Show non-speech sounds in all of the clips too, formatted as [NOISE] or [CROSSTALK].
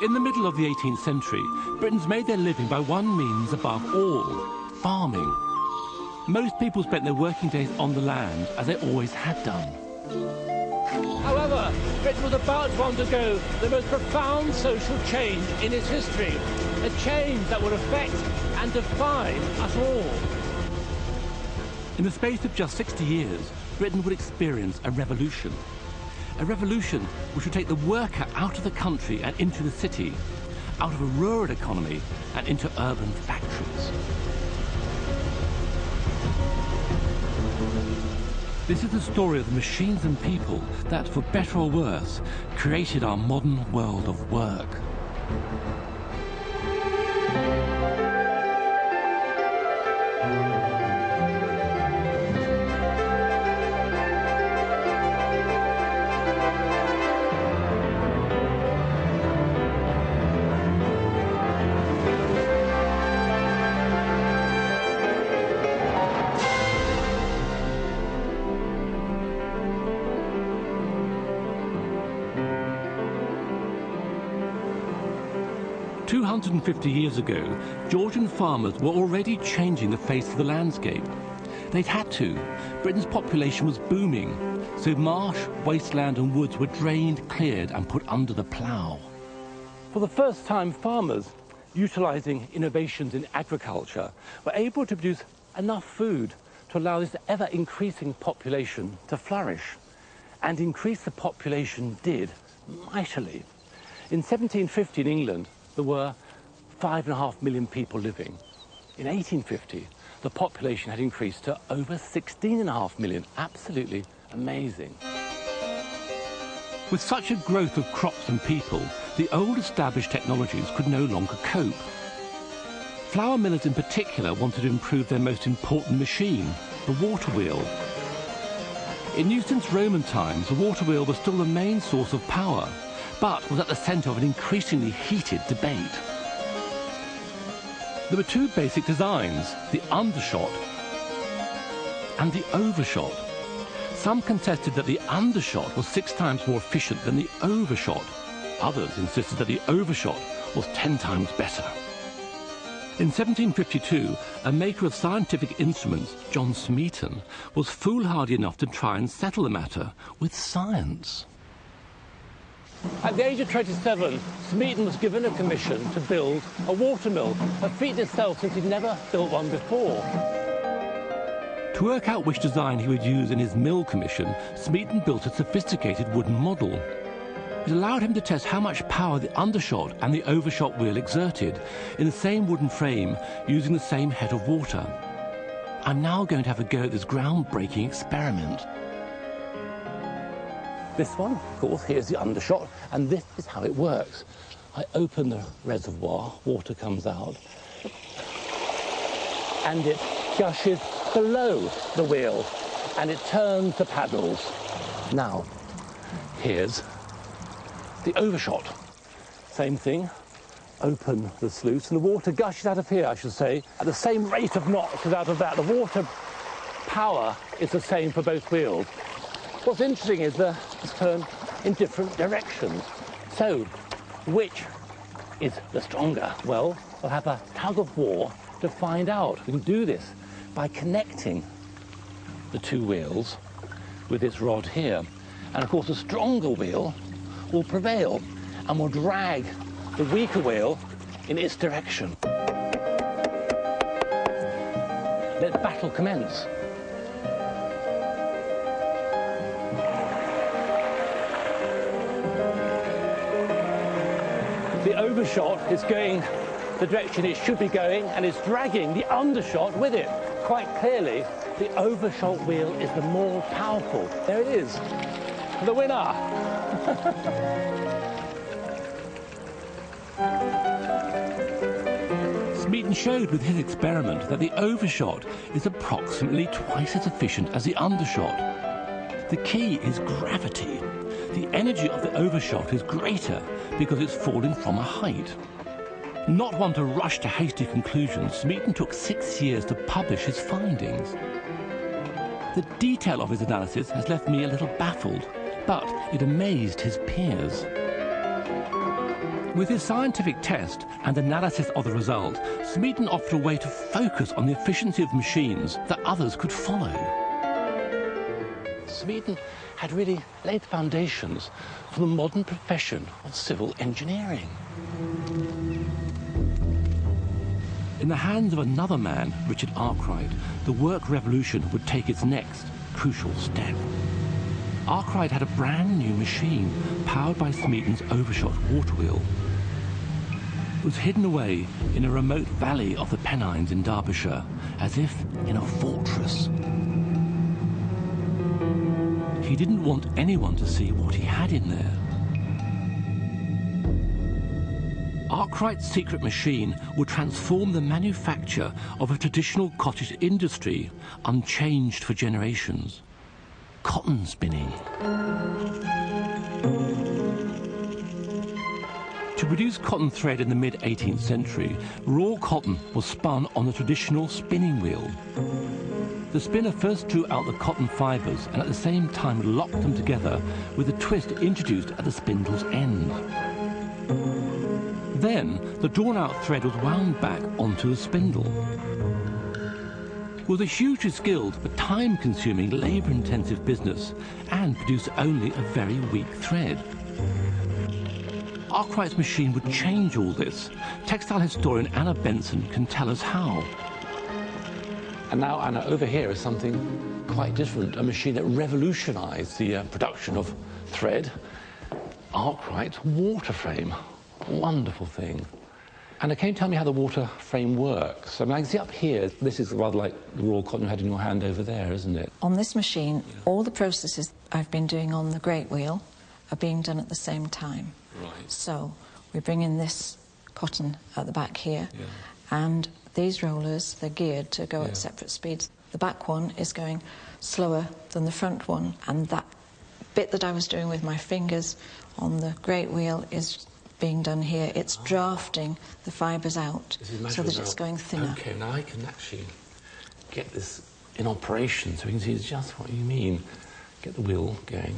In the middle of the 18th century, Britons made their living by one means above all, farming. Most people spent their working days on the land, as they always had done. However, Britain was about to undergo the most profound social change in its history, a change that would affect and define us all. In the space of just 60 years, Britain would experience a revolution a revolution which would take the worker out of the country and into the city, out of a rural economy and into urban factories. This is the story of the machines and people that, for better or worse, created our modern world of work. 250 years ago, Georgian farmers were already changing the face of the landscape. They'd had to. Britain's population was booming, so marsh, wasteland and woods were drained, cleared and put under the plough. For the first time, farmers, utilising innovations in agriculture, were able to produce enough food to allow this ever-increasing population to flourish. And increase the population did mightily. In 1750 in England, there were five and a half million people living. In 1850, the population had increased to over 16 and a half million. Absolutely amazing. With such a growth of crops and people, the old established technologies could no longer cope. Flour millers in particular wanted to improve their most important machine, the water wheel. In Newton's Roman times, the water wheel was still the main source of power, but was at the centre of an increasingly heated debate. There were two basic designs, the undershot and the overshot. Some contested that the undershot was six times more efficient than the overshot. Others insisted that the overshot was ten times better. In 1752, a maker of scientific instruments, John Smeaton, was foolhardy enough to try and settle the matter with science. At the age of 27, Smeaton was given a commission to build a watermill, a feat in itself since he'd never built one before. To work out which design he would use in his mill commission, Smeaton built a sophisticated wooden model. It allowed him to test how much power the undershot and the overshot wheel exerted in the same wooden frame using the same head of water. I'm now going to have a go at this groundbreaking experiment. This one, of course, here's the undershot, and this is how it works. I open the reservoir, water comes out, and it gushes below the wheel, and it turns the paddles. Now, here's the overshot. Same thing, open the sluice, and the water gushes out of here, I should say, at the same rate of knots as out of that. The water power is the same for both wheels. What's interesting is the turn in different directions. So, which is the stronger? Well, we'll have a tug of war to find out. We can do this by connecting the two wheels with this rod here. And of course, the stronger wheel will prevail and will drag the weaker wheel in its direction. Let battle commence. Overshot is going the direction it should be going and it's dragging the undershot with it. Quite clearly, the overshot wheel is the more powerful. There it is, the winner. [LAUGHS] Smeaton showed with his experiment that the overshot is approximately twice as efficient as the undershot. The key is gravity the energy of the overshot is greater because it's falling from a height. Not one to rush to hasty conclusions, Smeaton took six years to publish his findings. The detail of his analysis has left me a little baffled, but it amazed his peers. With his scientific test and analysis of the result, Smeaton offered a way to focus on the efficiency of machines that others could follow. Smeaton had really laid the foundations for the modern profession of civil engineering. In the hands of another man, Richard Arkwright, the work revolution would take its next crucial step. Arkwright had a brand new machine powered by Smeaton's overshot water wheel. It was hidden away in a remote valley of the Pennines in Derbyshire, as if in a fortress. He didn't want anyone to see what he had in there. Arkwright's secret machine would transform the manufacture of a traditional cottage industry unchanged for generations. Cotton spinning. To produce cotton thread in the mid-18th century, raw cotton was spun on a traditional spinning wheel. The spinner first drew out the cotton fibres and at the same time locked them together with a twist introduced at the spindle's end. Then the drawn-out thread was wound back onto the spindle. It was a hugely skilled but time-consuming, labour-intensive business and produced only a very weak thread. Arkwright's machine would change all this. Textile historian Anna Benson can tell us how. And now, Anna, over here is something quite different, a machine that revolutionized the uh, production of thread. Arkwright water frame. Wonderful thing. Anna, can you tell me how the water frame works? I mean, I can see up here, this is rather like the raw cotton you had in your hand over there, isn't it? On this machine, yeah. all the processes I've been doing on the great wheel are being done at the same time. Right. So we bring in this cotton at the back here, yeah. and these rollers, they're geared to go yeah. at separate speeds. The back one is going slower than the front one, and that bit that I was doing with my fingers on the great wheel is being done here. It's oh. drafting the fibres out so that it's going thinner. Okay, now I can actually get this in operation so we can see just what you mean. Get the wheel going,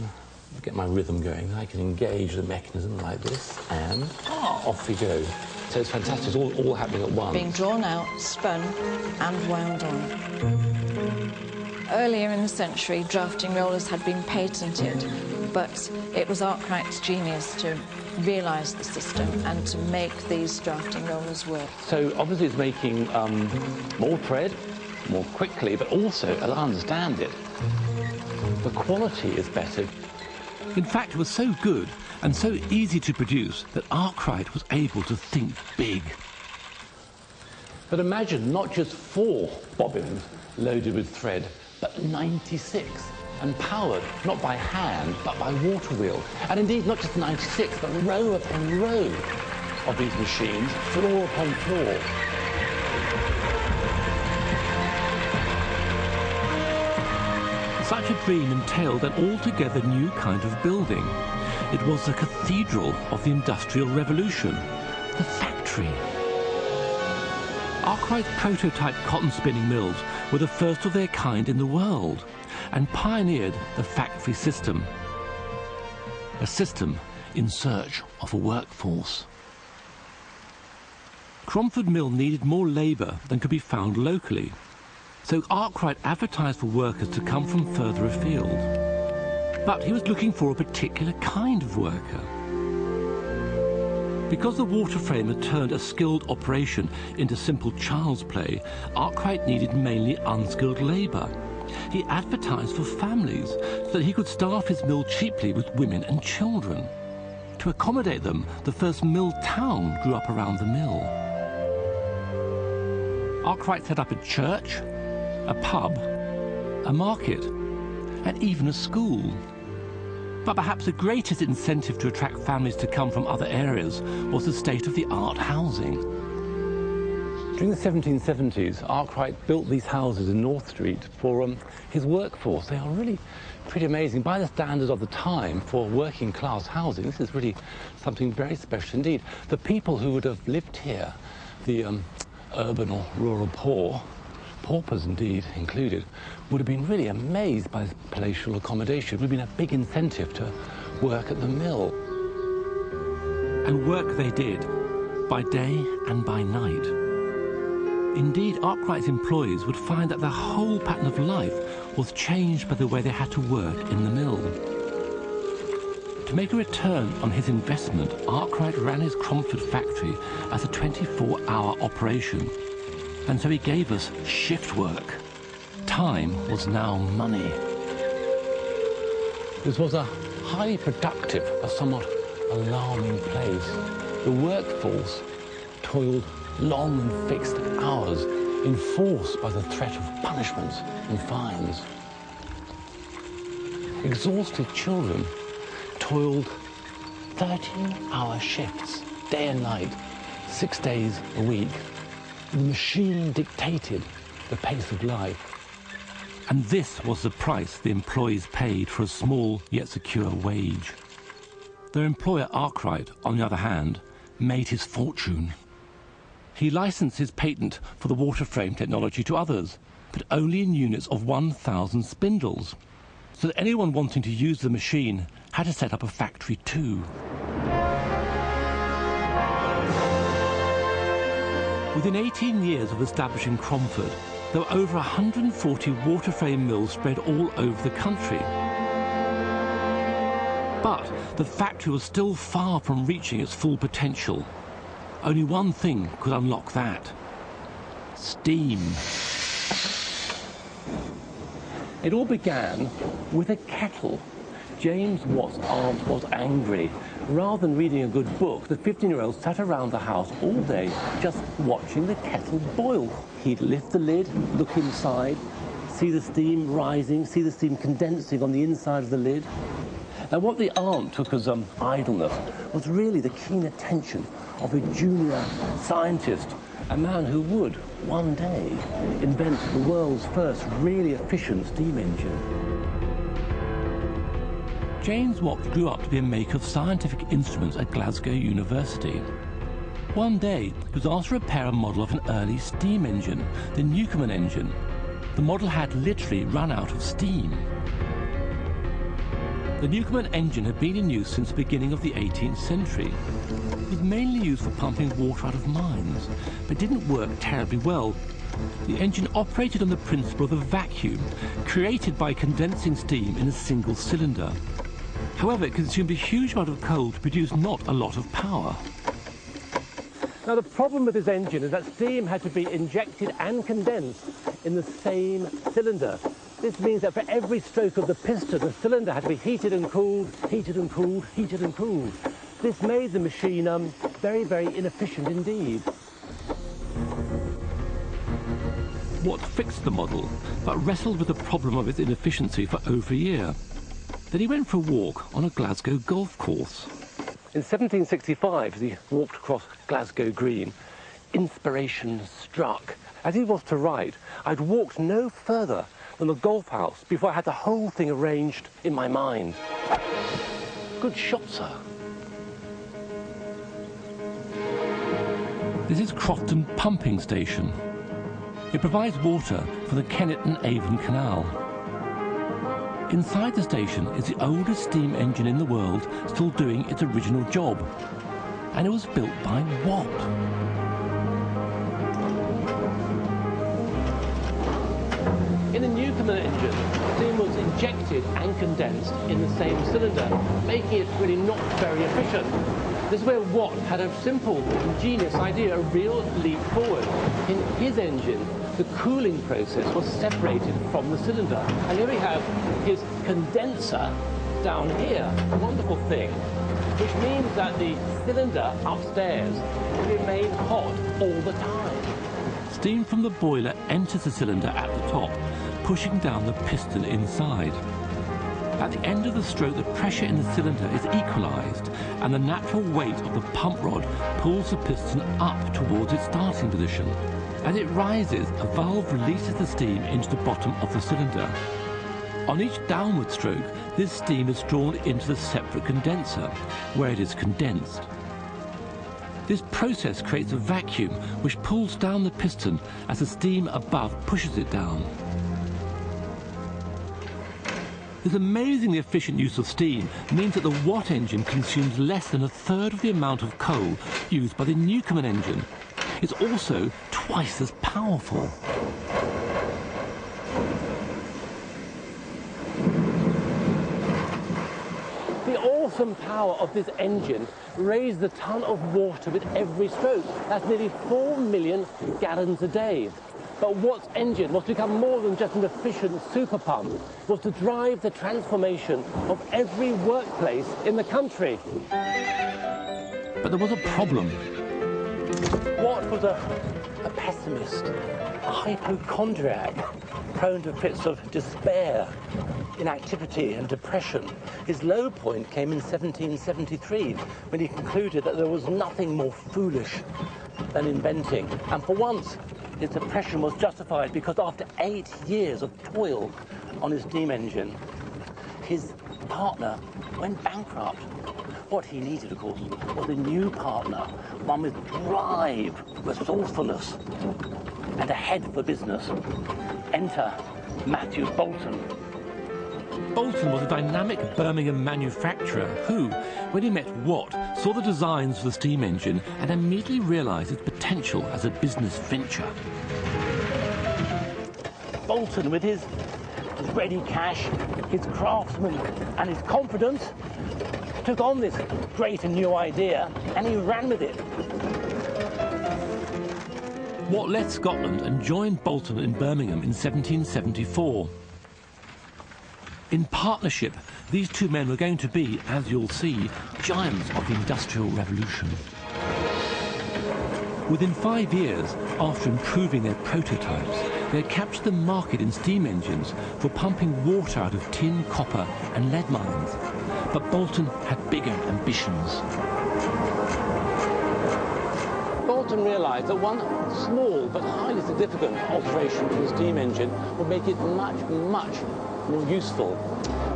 get my rhythm going. I can engage the mechanism like this, and oh. off we go. So it's fantastic. It's all, all happening at once. Being drawn out, spun, and wound on. Earlier in the century, drafting rollers had been patented, but it was Arkwright's genius to realise the system and to make these drafting rollers work. So obviously it's making um, more thread more quickly, but also, as I understand it, the quality is better. In fact, it was so good and so easy to produce that Arkwright was able to think big. But imagine not just four bobbins loaded with thread, but 96 and powered not by hand but by water wheel. And indeed not just 96 but row upon row of these machines, floor upon floor. Such a dream entailed an altogether new kind of building. It was the cathedral of the Industrial Revolution, the factory. Arkwright's prototype cotton spinning mills were the first of their kind in the world and pioneered the factory system, a system in search of a workforce. Cromford Mill needed more labour than could be found locally, so Arkwright advertised for workers to come from further afield. But he was looking for a particular kind of worker. Because the water frame had turned a skilled operation into simple child's play, Arkwright needed mainly unskilled labour. He advertised for families so that he could staff his mill cheaply with women and children. To accommodate them, the first mill town grew up around the mill. Arkwright set up a church, a pub, a market, and even a school. But perhaps the greatest incentive to attract families to come from other areas was the state-of-the-art housing. During the 1770s, Arkwright built these houses in North Street for um, his workforce. They are really pretty amazing. By the standards of the time for working class housing, this is really something very special indeed. The people who would have lived here, the um, urban or rural poor, paupers indeed included, would have been really amazed by palatial accommodation. It would have been a big incentive to work at the mill. And work they did, by day and by night. Indeed, Arkwright's employees would find that their whole pattern of life was changed by the way they had to work in the mill. To make a return on his investment, Arkwright ran his Cromford factory as a 24-hour operation, and so he gave us shift work. Time was now money. This was a highly productive, but somewhat alarming place. The workforce toiled long and fixed hours, enforced by the threat of punishments and fines. Exhausted children toiled 13-hour shifts, day and night, six days a week. The machine dictated the pace of life. And this was the price the employees paid for a small yet secure wage. Their employer, Arkwright, on the other hand, made his fortune. He licensed his patent for the water frame technology to others, but only in units of 1,000 spindles, so that anyone wanting to use the machine had to set up a factory too. Within 18 years of establishing Cromford, there were over 140 water frame mills spread all over the country. But the factory was still far from reaching its full potential. Only one thing could unlock that. Steam. It all began with a kettle. James Watt's aunt was angry. Rather than reading a good book, the 15-year-old sat around the house all day just watching the kettle boil. He'd lift the lid, look inside, see the steam rising, see the steam condensing on the inside of the lid. And what the aunt took as um, idleness was really the keen attention of a junior scientist, a man who would, one day, invent the world's first really efficient steam engine. James Watt grew up to be a maker of scientific instruments at Glasgow University. One day, he was asked to repair a model of an early steam engine, the Newcomen engine. The model had literally run out of steam. The Newcomen engine had been in use since the beginning of the 18th century. It was mainly used for pumping water out of mines, but didn't work terribly well. The engine operated on the principle of a vacuum, created by condensing steam in a single cylinder. However, it consumed a huge amount of coal to produce not a lot of power. Now the problem with this engine is that steam had to be injected and condensed in the same cylinder. This means that for every stroke of the piston, the cylinder had to be heated and cooled, heated and cooled, heated and cooled. This made the machine um, very, very inefficient indeed. Watt fixed the model, but wrestled with the problem of its inefficiency for over a year. Then he went for a walk on a Glasgow golf course. In 1765, as he walked across Glasgow Green, inspiration struck. As he was to write, I'd walked no further than the golf house before I had the whole thing arranged in my mind. Good shot, sir. This is Crofton Pumping Station. It provides water for the Kennet and Avon Canal. Inside the station is the oldest steam engine in the world still doing its original job. And it was built by Watt. In the Newcomen engine, steam was injected and condensed in the same cylinder, making it really not very efficient. This is where Watt had a simple, ingenious idea, a real leap forward. In his engine, the cooling process was separated from the cylinder. And here we have his condenser down here, a wonderful thing, which means that the cylinder upstairs will remain hot all the time. Steam from the boiler enters the cylinder at the top, pushing down the piston inside. At the end of the stroke, the pressure in the cylinder is equalized, and the natural weight of the pump rod pulls the piston up towards its starting position. As it rises, a valve releases the steam into the bottom of the cylinder. On each downward stroke, this steam is drawn into the separate condenser, where it is condensed. This process creates a vacuum which pulls down the piston as the steam above pushes it down. This amazingly efficient use of steam means that the Watt engine consumes less than a third of the amount of coal used by the Newcomen engine. It's also twice as powerful. The awesome power of this engine raised a ton of water with every stroke. That's nearly 4 million gallons a day. But Watt's engine was to become more than just an efficient super pump, was to drive the transformation of every workplace in the country. But there was a problem. Watt was a, a pessimist, a hypochondriac, prone to fits of despair, inactivity and depression. His low point came in 1773 when he concluded that there was nothing more foolish than inventing. And for once, his depression was justified because after eight years of toil on his steam engine, his partner went bankrupt. What he needed, of course, was a new partner, one with drive, resourcefulness, and a head for business. Enter Matthew Boulton. Boulton was a dynamic Birmingham manufacturer who, when he met Watt, saw the designs for the steam engine and immediately realised its potential as a business venture. Boulton, with his, his ready cash, his craftsman, and his confidence, took on this great and new idea and he ran with it. Watt left Scotland and joined Boulton in Birmingham in 1774. In partnership, these two men were going to be, as you'll see, giants of the Industrial Revolution. Within five years, after improving their prototypes, they had captured the market in steam engines for pumping water out of tin, copper and lead mines. But Boulton had bigger ambitions. Boulton realised that one small but highly significant alteration to the steam engine would make it much, much more useful.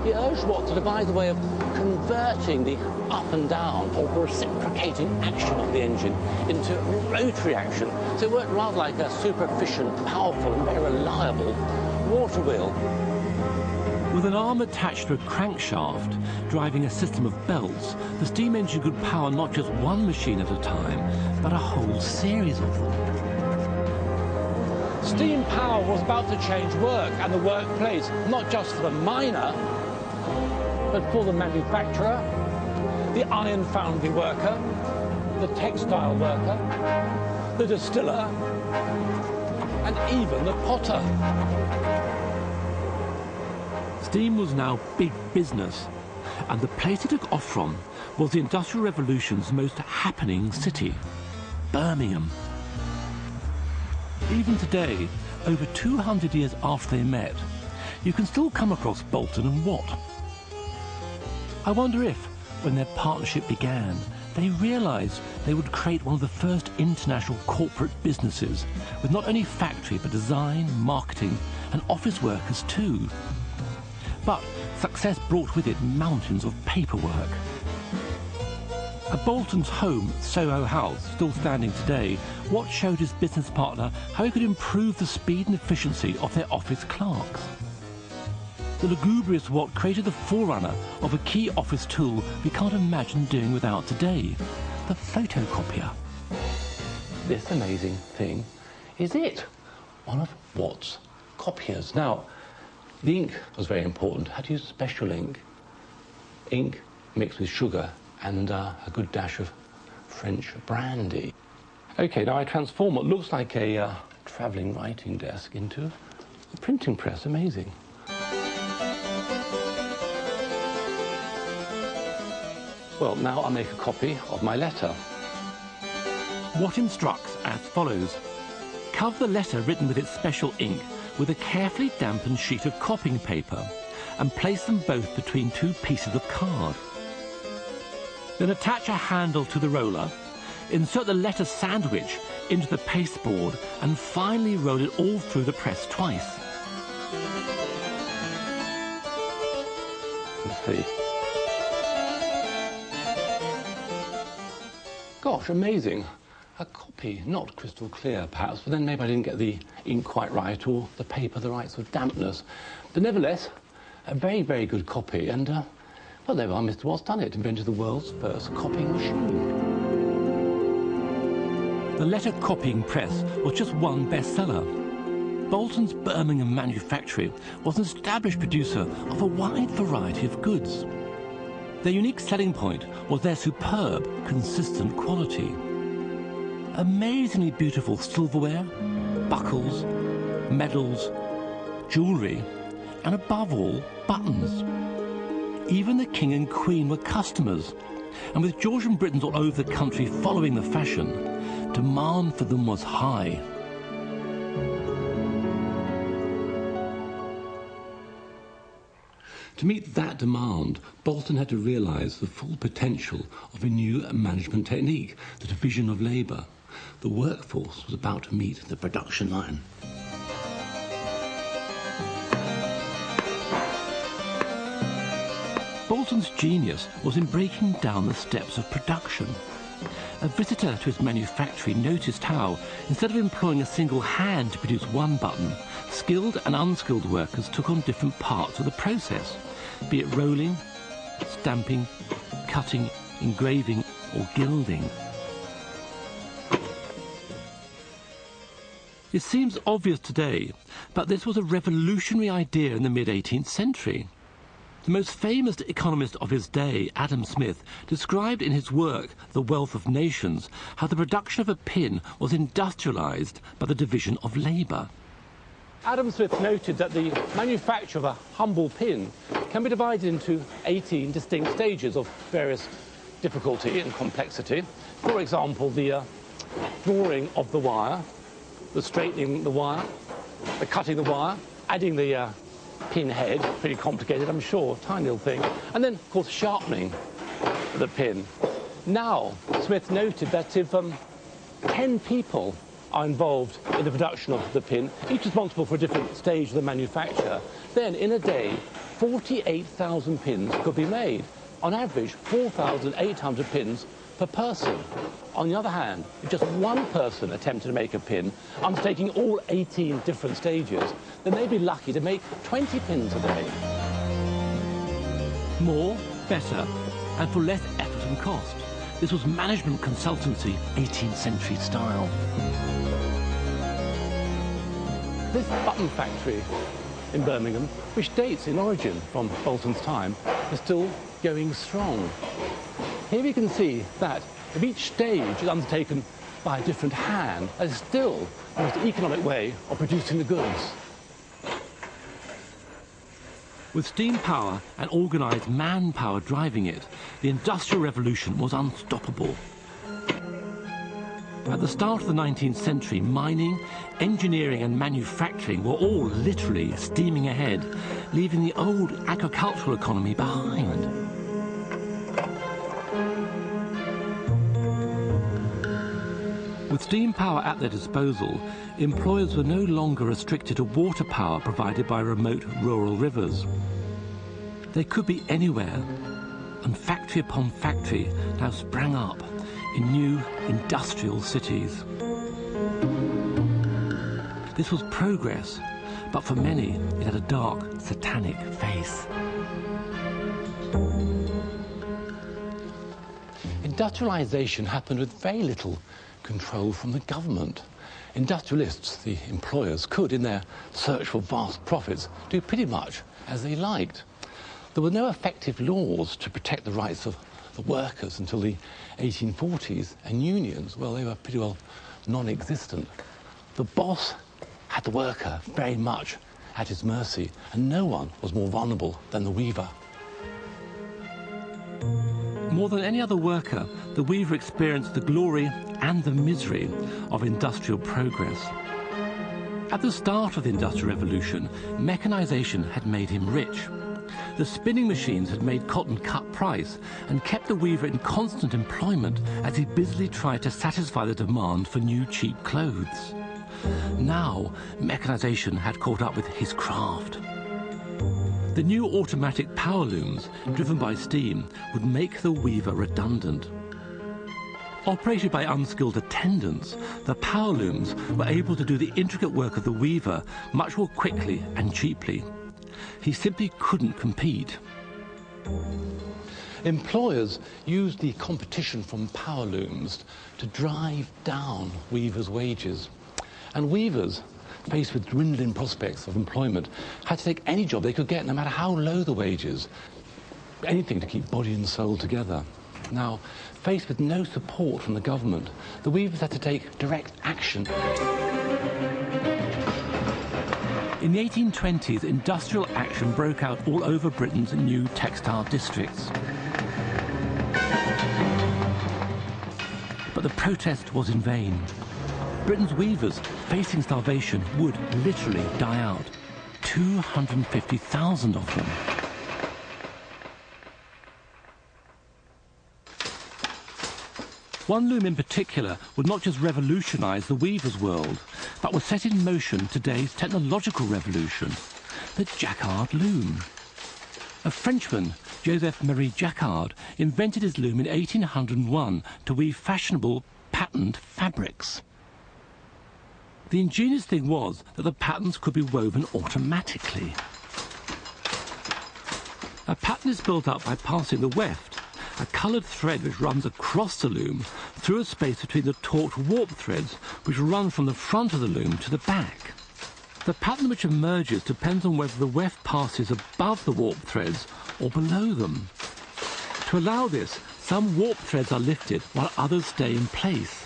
He urged Watt to devise a way of converting the up and down or reciprocating action of the engine into rotary action. So it worked rather like a super efficient, powerful and very reliable water wheel. With an arm attached to a crankshaft, driving a system of belts, the steam engine could power not just one machine at a time, but a whole series of them. Steam power was about to change work and the workplace, not just for the miner, but for the manufacturer, the iron foundry worker, the textile worker, the distiller, and even the potter. Steam was now big business, and the place it took off from was the Industrial Revolution's most happening city, Birmingham. Even today, over 200 years after they met, you can still come across Boulton and Watt. I wonder if, when their partnership began, they realised they would create one of the first international corporate businesses with not only factory but design, marketing and office workers too. But success brought with it mountains of paperwork. At Boulton's home, Soho House, still standing today, Watt showed his business partner how he could improve the speed and efficiency of their office clerks. The lugubrious Watt created the forerunner of a key office tool we can't imagine doing without today, the photocopier. This amazing thing is it, one of Watt's copiers. Now, the ink was very important. Had to use special ink. Ink mixed with sugar and uh, a good dash of French brandy. Okay, now I transform what looks like a uh, travelling writing desk into a printing press. Amazing. Well, now I'll make a copy of my letter. Watt instructs as follows. Cover the letter written with its special ink with a carefully dampened sheet of copying paper and place them both between two pieces of card. Then attach a handle to the roller, insert the letter sandwich into the pasteboard and finally roll it all through the press twice. Let's see. Gosh, amazing. A copy, not crystal clear perhaps, but then maybe I didn't get the ink quite right or the paper the right sort of dampness. But nevertheless, a very, very good copy. And, uh, well, there we are, Mr. Watts done it, invented the world's first copying machine. The letter copying press was just one bestseller. Boulton's Birmingham manufactory was an established producer of a wide variety of goods. Their unique selling point was their superb, consistent quality. Amazingly beautiful silverware, buckles, medals, jewellery, and above all, buttons. Even the King and Queen were customers, and with Georgian Britons all over the country following the fashion, demand for them was high. To meet that demand, Boulton had to realise the full potential of a new management technique, the division of labour. The workforce was about to meet the production line. Boulton's genius was in breaking down the steps of production. A visitor to his manufactory noticed how, instead of employing a single hand to produce one button, skilled and unskilled workers took on different parts of the process, be it rolling, stamping, cutting, engraving, or gilding. It seems obvious today, but this was a revolutionary idea in the mid-18th century. The most famous economist of his day, Adam Smith, described in his work, The Wealth of Nations, how the production of a pin was industrialized by the division of labor. Adam Smith noted that the manufacture of a humble pin can be divided into 18 distinct stages of various difficulty and complexity. For example, the uh, drawing of the wire, the straightening the wire, the cutting the wire, adding the uh, pin head, pretty complicated, I'm sure, tiny little thing. And then, of course, sharpening the pin. Now, Smith noted that if um, 10 people are involved in the production of the pin, each responsible for a different stage of the manufacture, then in a day, 48,000 pins could be made. On average, 4,800 pins per person. On the other hand, if just one person attempted to make a pin, undertaking all 18 different stages, then they'd be lucky to make 20 pins a day. More, better, and for less effort and cost. This was management consultancy, 18th century style. This button factory in Birmingham, which dates in origin from Boulton's time, is still going strong. Here we can see that if each stage is undertaken by a different hand, that is still the most economic way of producing the goods. With steam power and organised manpower driving it, the Industrial Revolution was unstoppable. At the start of the 19th century, mining, engineering and manufacturing were all literally steaming ahead, leaving the old agricultural economy behind. With steam power at their disposal, employers were no longer restricted to water power provided by remote rural rivers. They could be anywhere, and factory upon factory now sprang up in new industrial cities. This was progress, but for many it had a dark, satanic face. Industrialization happened with very little control from the government. Industrialists, the employers, could, in their search for vast profits, do pretty much as they liked. There were no effective laws to protect the rights of the workers until the 1840s, and unions, well, they were pretty well non-existent. The boss had the worker very much at his mercy, and no one was more vulnerable than the weaver. More than any other worker, the weaver experienced the glory and the misery of industrial progress. At the start of the Industrial Revolution, mechanization had made him rich. The spinning machines had made cotton cut price and kept the weaver in constant employment as he busily tried to satisfy the demand for new cheap clothes. Now, mechanization had caught up with his craft. The new automatic power looms, driven by steam, would make the weaver redundant. Operated by unskilled attendants, the power looms were able to do the intricate work of the weaver much more quickly and cheaply. he simply couldn't compete. Employers used the competition from power looms to drive down weavers' wages. And weavers, faced with dwindling prospects of employment, had to take any job they could get, no matter how low the wages. Anything to keep body and soul together. Now, faced with no support from the government, the weavers had to take direct action. In the 1820s, industrial action broke out all over Britain's new textile districts. But the protest was in vain. Britain's weavers, facing starvation, would literally die out. 250,000 of them. One loom in particular would not just revolutionise the weaver's world, but would set in motion today's technological revolution, the jacquard loom. A Frenchman, Joseph-Marie Jacquard, invented his loom in 1801 to weave fashionable patterned fabrics. The ingenious thing was that the patterns could be woven automatically. A pattern is built up by passing the weft, a coloured thread which runs across the loom through a space between the taut warp threads which run from the front of the loom to the back. The pattern which emerges depends on whether the weft passes above the warp threads or below them. To allow this, some warp threads are lifted while others stay in place.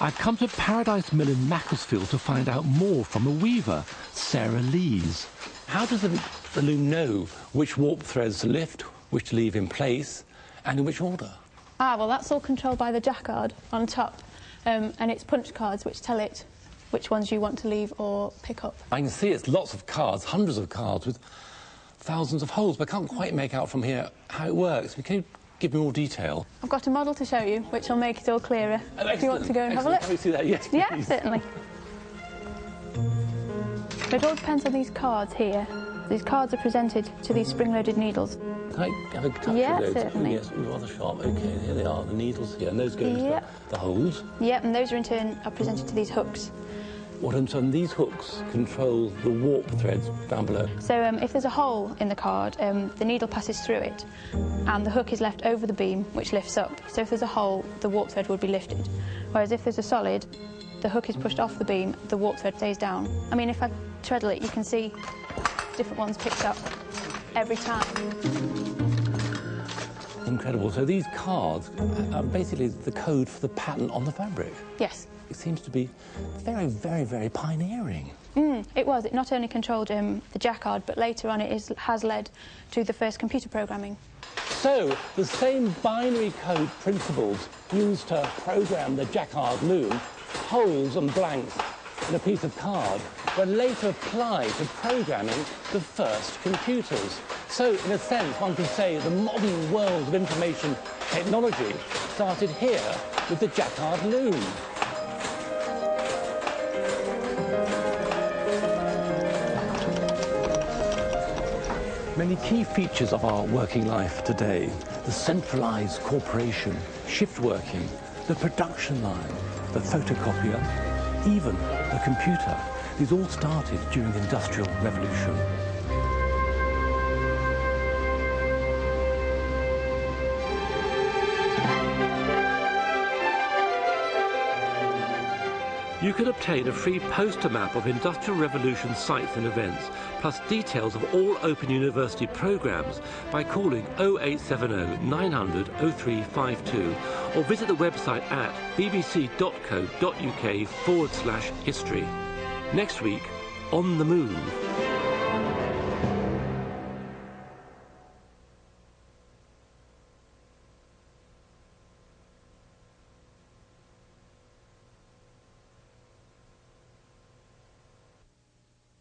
I've come to Paradise Mill in Macclesfield to find out more from a weaver, Sarah Lees. How does the, the loom know which warp threads to lift, which to leave in place, and in which order? Ah, well, that's all controlled by the jacquard on top, um, and it's punch cards which tell it which ones you want to leave or pick up. I can see it's lots of cards, hundreds of cards with thousands of holes, but I can't quite make out from here how it works. Can you give me more detail? I've got a model to show you, which will make it all clearer. Oh, if you want to go and excellent. have a look. Can we see that? Yes, Yeah, please. certainly. [LAUGHS] So it all depends on these cards here. These cards are presented to these spring-loaded needles. Can I have a touch Yeah, of those? certainly. Yes, rather sharp. Okay, here they are, the needles here, and those go into Yeah. the, the holes. Yep, and those are in turn are presented to these hooks. What I'm saying, these hooks control the warp threads down below. So um, if there's a hole in the card, um, the needle passes through it, and the hook is left over the beam, which lifts up. So if there's a hole, the warp thread would be lifted. Whereas if there's a solid, the hook is pushed off the beam, the warp thread stays down. I mean, if I treadle it, you can see different ones picked up every time. Incredible. So these cards are basically the code for the pattern on the fabric. Yes. It seems to be very, very, very pioneering. Mm, it was. It not only controlled um, the jacquard, but later on it is, has led to the first computer programming. So, the same binary code principles used to program the jacquard loom, holes and blanks in a piece of card, were later applied to programming the first computers. So, in a sense, one could say the modern world of information technology started here with the jacquard loom. Many key features of our working life today, the centralized corporation, shift working, the production line, the photocopier, even the computer, these all started during the Industrial Revolution. You can obtain a free poster map of Industrial Revolution sites and events, plus details of all Open University programs by calling 0870 900 0352 or visit the website at bbc.co.uk forward slash history. Next week, On the Move.